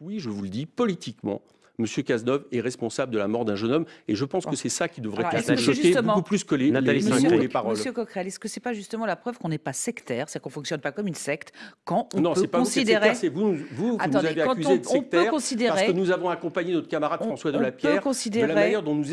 oui, je vous le dis, politiquement, Monsieur Cazeneuve est responsable de la mort d'un jeune homme, et je pense que c'est ça qui devrait être choquer beaucoup plus que les, Nathalie les, Monsieur, les paroles. Monsieur Coquerel, est-ce que c'est pas justement la preuve qu'on n'est pas sectaire, c'est qu'on fonctionne pas comme une secte, quand on non, peut c'est pas considérer, vous, c'est vous, vous, vous Attendez, nous avez accusé on- de sectaire parce que nous avons accompagné notre camarade on- François on Delapierre peut de considérer- la manière dont nous,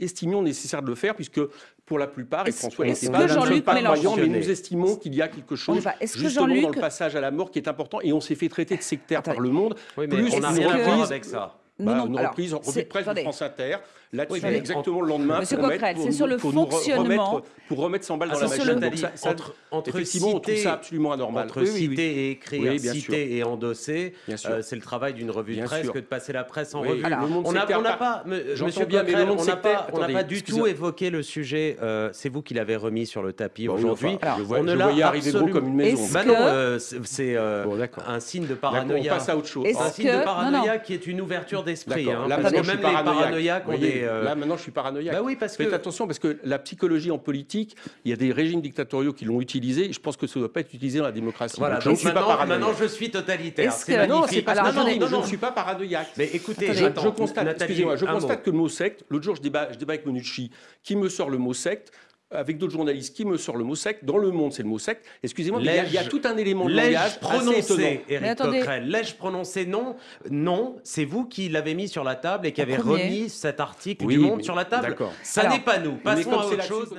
estimions nécessaire de le faire, puisque pour la plupart, et François n'était que pas, ne pas croyants, mais nous estimons qu'il y a quelque chose va- que justement dans le passage à la mort qui est important, et on s'est fait traiter de sectaire par le monde. Oui, mais plus on n'a rien à voir avec ça. Non, Bah, non, une alors, reprise, revue de presse attendez. de France Inter, là-dessus, Oui, exactement le lendemain, Monsieur pour, remettre, Coquerel, pour c'est nous- sur le fonctionnement. remettre, pour remettre 100 balles Ah, dans la c'est machine. le- Donc ça- ça- entre, entre effectivement, on trouve citer, ça absolument anormal. entre Oui, oui, oui. citer et écrire, citer et endosser, Bien sûr. euh, c'est le travail d'une revue Bien de presse sûr. que de passer la presse en Oui, revue. le monde on n'a sectaire on n'a pas- Monsieur Coquerel, on n'a pas, on pas du tout évoqué le sujet. euh, c'est vous qui l'avez remis sur le tapis oui, aujourd'hui. on ne l'a voyais arriver gros absolument- comme une maison. Bah non, euh, c'est euh, un signe de D'accord, on paranoïa. passe à autre chose. Un signe de non, paranoïa non. qui est une ouverture d'esprit. Hein, Là, parce maintenant, que je suis même les paranoïaque. paranoïaques ont des. euh, Là, maintenant, je suis paranoïaque. Bah oui, parce Faites que- attention, parce que la psychologie en politique, il y a des régimes dictatoriaux qui l'ont utilisé. Je pense que ça ne doit pas être utilisé dans la démocratie. Voilà, Donc, je ne donc suis pas maintenant, paranoïaque. maintenant je suis totalitaire. Est-ce C'est que- Non, c'est pas. Non, non, non, je non. ne suis pas paranoïaque. Mais écoutez. Je, je constate, excusez-moi, je que le mot secte, l'autre jour je débat, je débat avec Monucci, qui me sort le mot secte, avec d'autres journalistes, qui me sort le mot secte, dans le monde c'est le mot secte, excusez-moi, mais il y a- y, tout un élément de langage prononcé, attendez. Coquerel L'ai-je prononcé Non, non. C'est vous qui l'avez mis sur la table et qui En avez premier. remis cet article Oui, du Monde sur la table. d'accord. Ça n'est pas nous. Passons à autre chose.